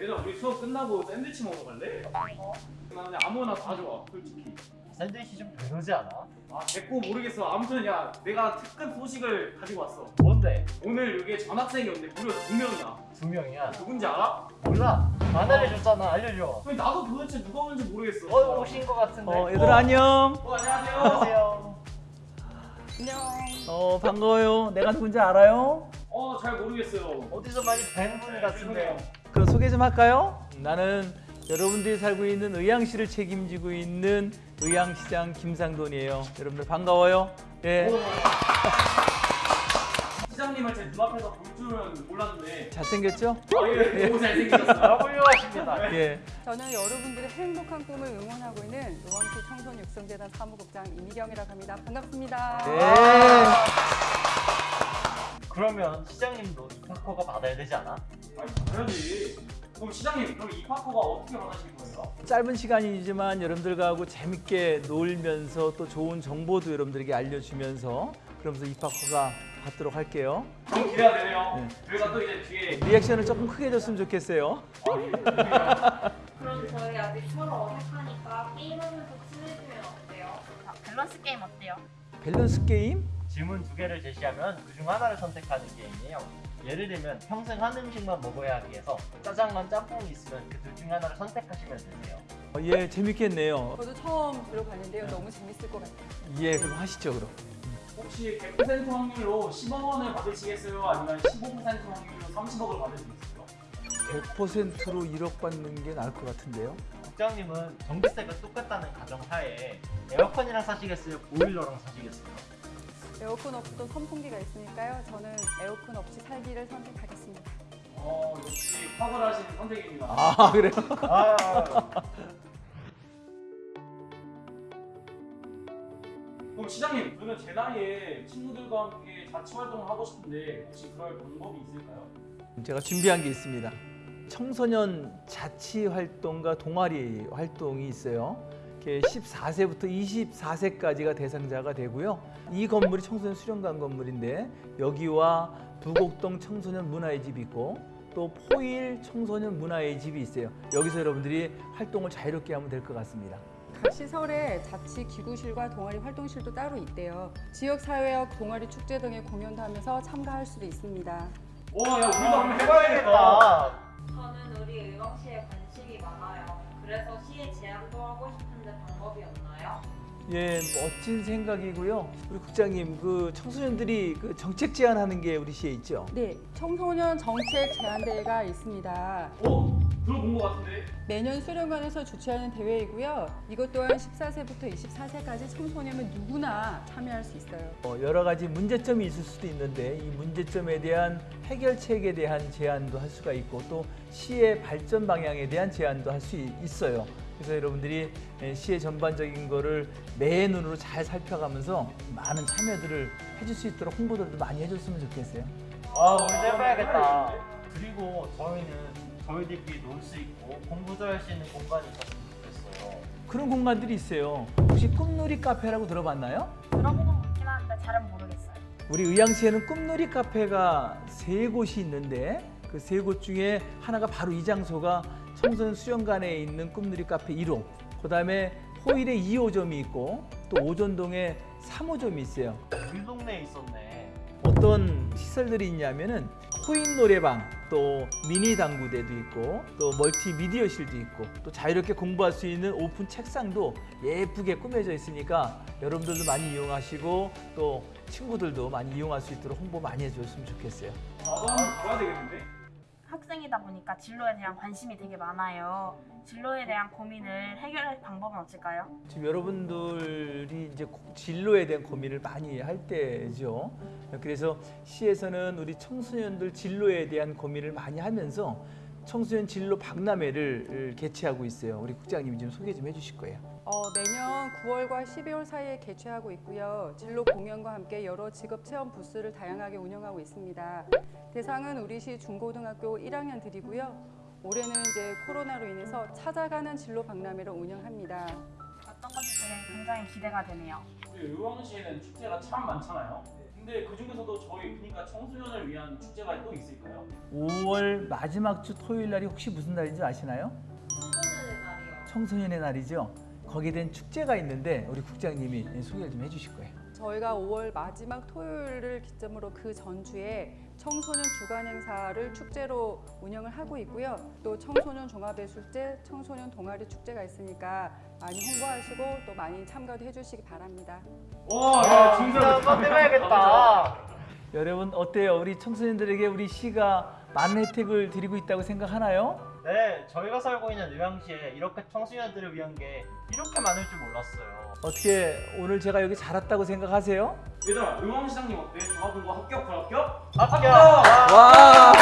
얘들아 우리 수업 끝나고 샌드위치 먹으러 갈래? 어? 나 그냥 아무거나 다 좋아 솔직히 샌드위치 좀 별로지 않아? 아 됐고 모르겠어 아무튼 야 내가 특급 소식을 가지고 왔어 뭔데? 오늘 여기에 전학생이 온대 무려 두 명이나 두 명이야 누군지 알아? 몰라 안 알려줬잖아 알려줘 나도 도대체 누가 오는지 모르겠어 어 오신 것 같은데 어, 얘들아 안녕. 어 안녕하세요 안녕하세요 안녕. 어, 반가워요. 내가 누군지 알아요? 어 잘 모르겠어요 어디서 많이 뵌 분 같은데 그럼 소개 좀 할까요? 나는 여러분들이 살고 있는 의왕시를 책임지고 있는 의왕시장 김상돈이에요. 여러분들 반가워요. 예. 시장님을 제 눈앞에서 볼 줄은 몰랐는데 잘생겼죠? 아 예 너무 잘생기셨어요 아 훌륭하십니다 예. 저는 여러분들의 행복한 꿈을 응원하고 있는 의왕시 청소년육성재단 사무국장 이미경이라고 합니다. 반갑습니다. 예. 그러면 시장님도 입학허가 받아야 되지 않아? 아니 당연히 그럼 시장님 그럼 이 파커가 어떻게 받으신 거예요? 짧은 시간이지만 여러분들하고 재밌게 놀면서 또 좋은 정보도 여러분들에게 알려주면서 그러면서 입학허가 받도록 할게요. 너무 기대가 되네요 네. 저희가 또 이제 뒤에 리액션을 조금 크게 줬으면 좋겠어요. 그럼 저희 아직 서로 어색하니까 게임하면서 친해지면 어때요? 자, 밸런스 게임 어때요? 밸런스 게임? 질문 두 개를 제시하면 그중 하나를 선택하는 게임이에요 예를 들면 평생 한 음식만 먹어야 하기 위해서 짜장면 짬뽕이 있으면 그 둘 중 하나를 선택하시면 되세요 어, 예, 재밌겠네요. 저도 처음 들어봤는데요. 너무 재밌을 것 같아요. 예, 그럼 하시죠, 그럼. 혹시 100% 확률로 10억 원을 받으시겠어요? 아니면 15% 확률로 30억을 받으시겠어요? 100%로 1억 받는 게 나을 것 같은데요. 국장님은 전기세가 똑같다는 가정하에 에어컨이랑 사시겠어요? 보일러랑 사시겠어요? 에어컨 없이도 선풍기가 있으니까요. 저는 에어컨 없이 살기를 선택하겠습니다. 어 역시 탁월하신 선택입니다 아, 그래요? 아, 그럼 시장님 그러면 제 나이에 친구들과 함께 자치 활동을 하고 싶은데 혹시 그럴 방법이 있을까요? 제가 준비한 게 있습니다. 청소년 자치 활동과 동아리 활동이 있어요. 이렇게 14세부터 24세까지가 대상자가 되고요. 이 건물이 청소년 수련관 건물인데 여기와 부곡동 청소년 문화의 집이 있고 또 포일 청소년 문화의 집이 있어요. 여기서 여러분들이 활동을 자유롭게 하면 될 것 같습니다. 각 시설에 자치 기구실과 동아리 활동실도 따로 있대요. 지역 사회와 동아리 축제 등의 공연도 하면서 참가할 수도 있습니다. 와야 우리도 한번 해봐야겠다 아, 저는 우리 의왕시에 관심이 많아요. 그래서 시에 제안도 하고 싶은데 방법이 없나요? 예, 멋진 생각이고요. 우리 국장님, 그 청소년들이 그 정책 제안하는 게 우리 시에 있죠. 네, 청소년 정책 제안대회가 있습니다. 어? 들어본 것 같은데? 매년 수련관에서 주최하는 대회이고요. 이것 또한 14세부터 24세까지 청소년은 누구나 참여할 수 있어요. 어, 여러 가지 문제점이 있을 수도 있는데 이 문제점에 대한 해결책에 대한 제안도 할 수가 있고 또 시의 발전 방향에 대한 제안도 할 수 있어요. 그래서 여러분들이 에, 시의 전반적인 거를 매 눈으로 잘 살펴가면서 많은 참여들을 해줄 수 있도록 홍보들도 많이 해줬으면 좋겠어요. 아 우리도 해봐야겠다 그리고 저희는 저희들끼리 놀 수 있고 공부도 할 수 있는 공간이 있었으면 좋겠어요 그런 공간들이 있어요. 혹시 꿈놀이 카페라고 들어봤나요? 들어보고 있긴 하는데 잘은 모르겠어요. 우리 의왕시에는 꿈놀이 카페가 세 곳이 있는데 그 세 곳 중에 하나가 바로 이 장소가 청소년 수련관에 있는 꿈놀이 카페 1호 그 다음에 포일에 2호점이 있고 또 오전동에 3호점이 있어요 우리 동네에 있었네 어떤 시설들이 있냐면은 코인 노래방 또 미니 당구대도 있고 또 멀티미디어실도 있고 또 자유롭게 공부할 수 있는 오픈 책상도 예쁘게 꾸며져 있으니까 여러분들도 많이 이용하시고 또 친구들도 많이 이용할 수 있도록 홍보 많이 해줬으면 좋겠어요. 한번 가야 되겠는데? 학생이다 보니까 진로에 대한 관심이 되게 많아요. 진로에 대한 고민을 해결할 방법은 없을까요? 지금 여러분들이 이제 고- 진로에 대한 고민을 많이 할 때죠. 그래서 시에서는 우리 청소년들 진로에 대한 고민을 많이 하면서 청소년 진로 박람회를 개최하고 있어요. 우리 국장님이 좀 소개 좀 해주실 거예요. 어, 매년 9월과 12월 사이에 개최하고 있고요. 진로 공연과 함께 여러 직업 체험 부스를 다양하게 운영하고 있습니다. 대상은 우리 시 중고등학교 1학년들이고요. 올해는 이제 코로나로 인해서 찾아가는 진로 박람회를 운영합니다. 어떤 되게 굉장히 기대가 되네요. 우리 의왕시에는 축제가 참 많잖아요 근데 그 중에서도 저희 그러니까 청소년을 위한 축제가 또 있을까요? 5월 마지막 주 토요일 날이 혹시 무슨 날인지 아시나요? 청소년의 날이요. 청소년의 날이죠. 거기에 대한 축제가 있는데 우리 국장님이 소개를 좀 해주실 거예요. 저희가 5월 마지막 토요일을 기점으로 그 전주에 청소년 주간 행사를 축제로 운영을 하고 있고요. 또 청소년 종합예술제, 청소년 동아리 축제가 있으니까 많이 홍보하시고 또 많이 참가도 해주시기 바랍니다. 와, 야, 진짜 진짜 한번 해봐야겠다. 여러분 어때요? 우리 청소년들에게 우리 시가 많은 혜택을 드리고 있다고 생각하나요? 네, 저희가 살고 있는 의왕시에 이렇게 청소년들을 위한 게 이렇게 많을 줄 몰랐어요. 어떻게 오늘 제가 여기 잘 왔다고 생각하세요? 얘들아, 의왕시장님 어때? 종합공고 합격, 불합격? 합격! 와!